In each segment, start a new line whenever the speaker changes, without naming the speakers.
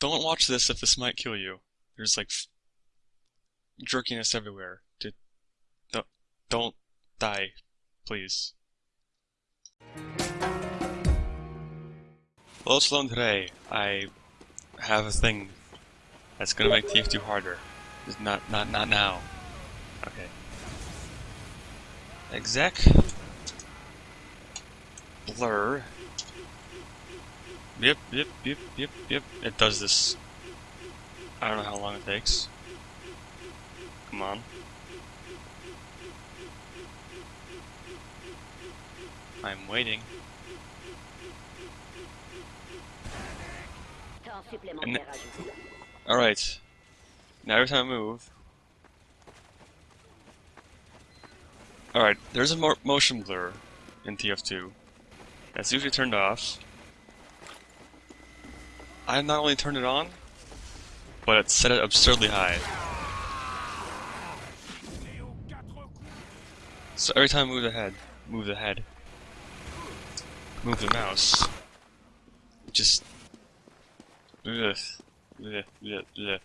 Don't watch this if this might kill you. There's like jerkiness everywhere. Don't, don't die, please. Hello, Sloan. Today, I have a thing that's gonna make TF2 harder. Just not, not, not now. Okay. Exec. Blur. Yep, yep, yep, yep, yep. It does this. I don't know how long it takes. Come on. I'm waiting. Alright. Now every time I move... Alright, there's a mo motion blur in TF2. That's usually turned off. I not only turned it on, but it set it absurdly high. So every time I move the head, move the head, move the mouse, just ugh, ugh, ugh,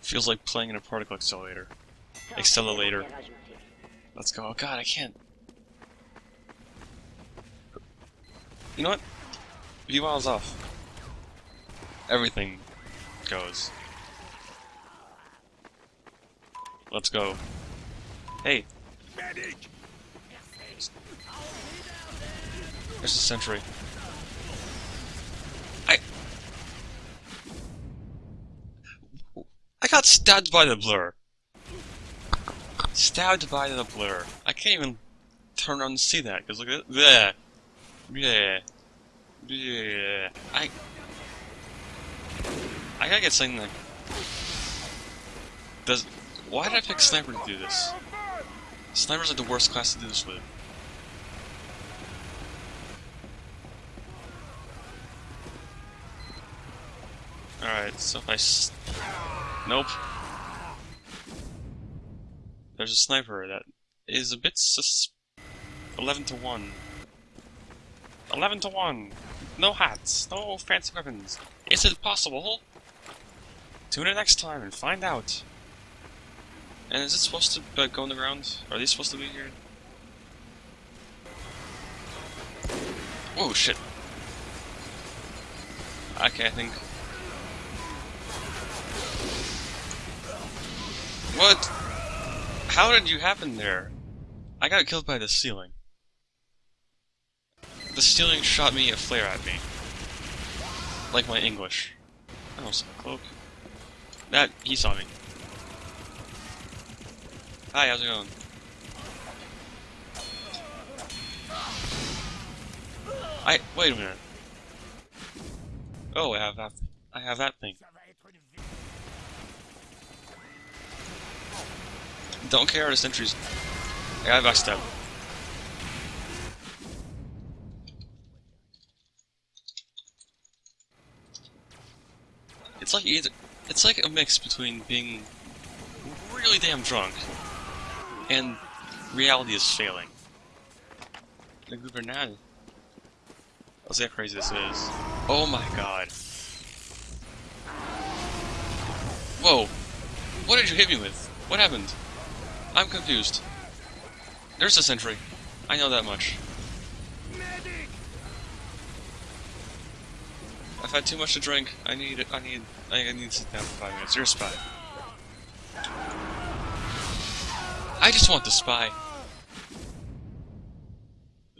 feels like playing in a particle accelerator. Accelerator. Let's go. Oh god, I can't. You know what? Viewmodels off everything goes. Let's go. Hey! There's a sentry. I... I got stabbed by the blur. Stabbed by the blur. I can't even turn around and see that, because look at that. Yeah. Yeah. I... I gotta get something that... Does... Why did I pick Sniper to do this? Sniper's like the worst class to do this with. Alright, so if I Nope. There's a sniper that is a bit sus... 11 to 1. 11 to 1! No hats, no fancy weapons. Is it possible? Tune in next time and find out. And is it supposed to uh, go on the ground? Are these supposed to be here? Oh shit. Okay, I think. What? How did you happen there? I got killed by the ceiling. The ceiling shot me a flare at me. Like my English. Oh, some cloak. That, he saw me. Hi, how's it going? I, wait a minute. Oh, I have that, I have that thing. Don't care the sentries. I got backstab. It's like either it's like a mix between being really damn drunk and reality is failing. The Gubernal. I'll see how crazy this is. Oh my god. Whoa! What did you hit me with? What happened? I'm confused. There's a sentry. I know that much. I've had too much to drink. I need I need I need to sit down for five minutes. You're a spy. I just want the spy.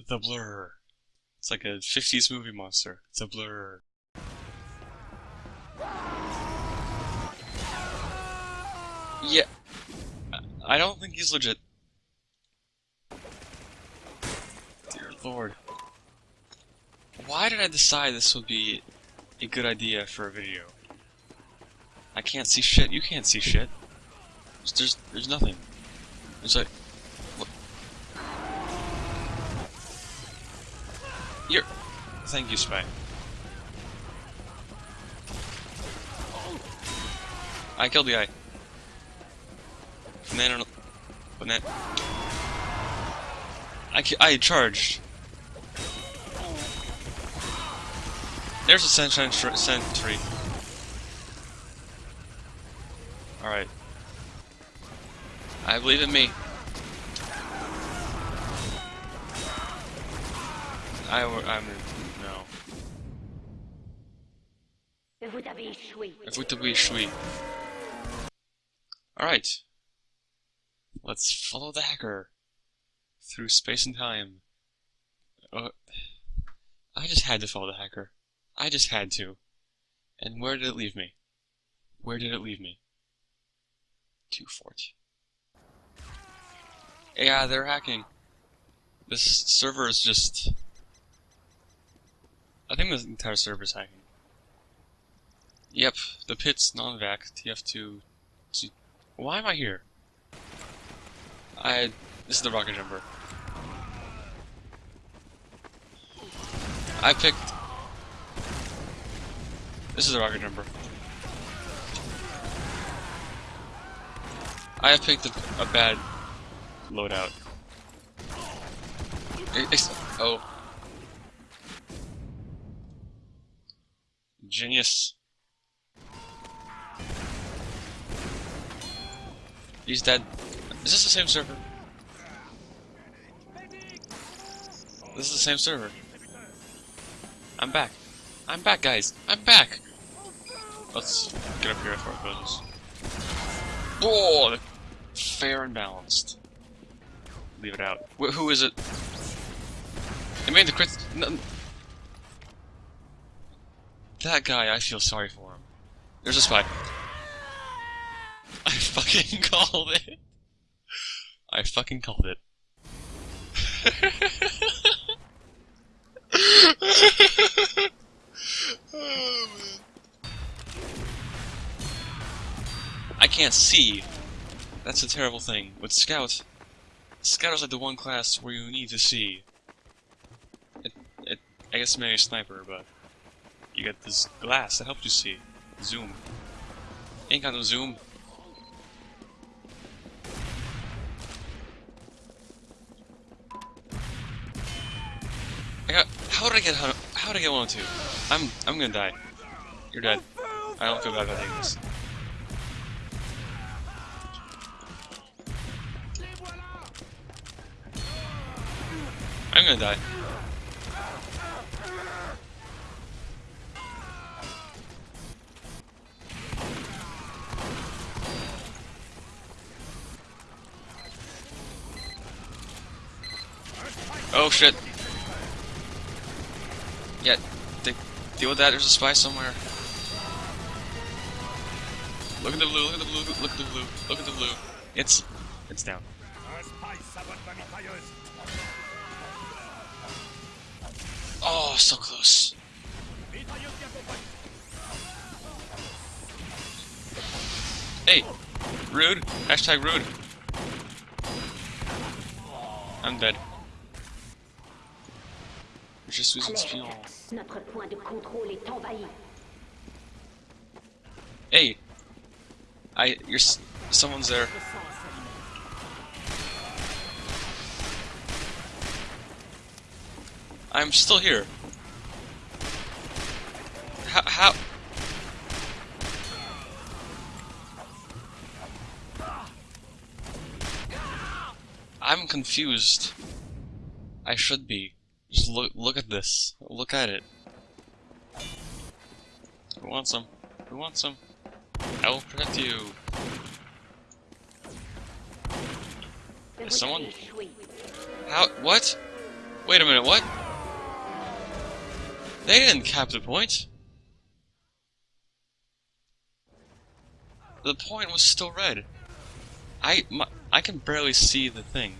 The blur. It's like a 50s movie monster. The blur. Yeah. I don't think he's legit. Dear lord. Why did I decide this would be a good idea for a video. I can't see shit. You can't see shit. There's there's, there's nothing. It's like what? You're. Thank you, Spy. I killed the guy. Man, banana. I I charged. There's a sentry. sentry. Alright. I believe in me. I, I'm no.
Vous avez échoué.
Vous échouer. Alright. Let's follow the hacker. Through space and time. Uh, I just had to follow the hacker. I just had to. And where did it leave me? Where did it leave me? 240. Yeah, they're hacking. This server is just... I think the entire server is hacking. Yep, the pit's non-vac, TF2... G Why am I here? I... This is the rocket jumper. I picked... This is a rocket jumper. I have picked a, a bad loadout. Ex oh. Genius. He's dead. Is this the same server? This is the same server. I'm back. I'm back, guys. I'm back. Let's get up here before it goes. Whoa! Fair and balanced. Leave it out. Wh who is it? It made the crit. That guy, I feel sorry for him. There's a spy. I fucking called it. I fucking called it. can't see. That's a terrible thing. With Scout, Scout is like the one class where you need to see. It, it, I guess maybe a sniper, but you get this glass that helps you see. Zoom. Ain't got no zoom. I got. How did I get? How did I get 102? I'm. I'm gonna die. You're dead. I don't feel bad about this. I'm gonna die. Oh shit. Yeah, deal with that, there's a spy somewhere. Look at the blue, look at the blue, look at the blue, look at the blue. It's, it's down. Oh, so close. Hey, rude. Hashtag rude. I'm dead. Je suis un espion.
Notre point de contrôle est envahi.
Hey, I, you're, someone's there. I'm still here. How? how? I'm confused. I should be. Just look look at this. Look at it. Who wants some? Who wants some? I will protect you. Is someone? How? What? Wait a minute. What? They didn't cap the point. The point was still red. I my, I can barely see the thing,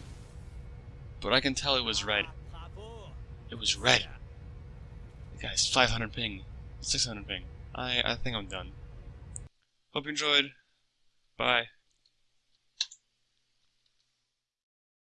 but I can tell it was red. It was red. Guys, 500 ping, 600 ping. I I think I'm done. Hope you enjoyed. Bye.